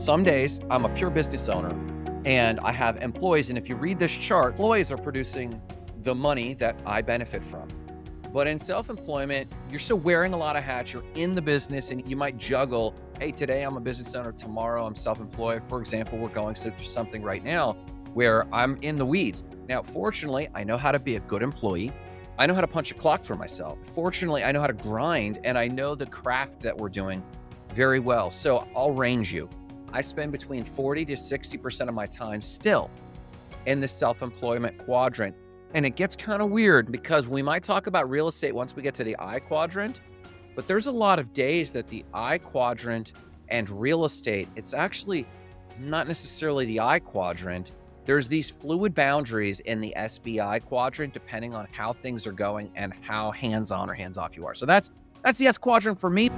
Some days I'm a pure business owner and I have employees. And if you read this chart, employees are producing the money that I benefit from. But in self-employment, you're still wearing a lot of hats. You're in the business and you might juggle. Hey, today I'm a business owner. Tomorrow I'm self-employed. For example, we're going through something right now where I'm in the weeds. Now, fortunately, I know how to be a good employee. I know how to punch a clock for myself. Fortunately, I know how to grind and I know the craft that we're doing very well. So I'll range you. I spend between 40 to 60% of my time still in the self-employment quadrant. And it gets kind of weird because we might talk about real estate once we get to the I quadrant, but there's a lot of days that the I quadrant and real estate, it's actually not necessarily the I quadrant. There's these fluid boundaries in the SBI quadrant, depending on how things are going and how hands-on or hands-off you are. So that's that's the S quadrant for me.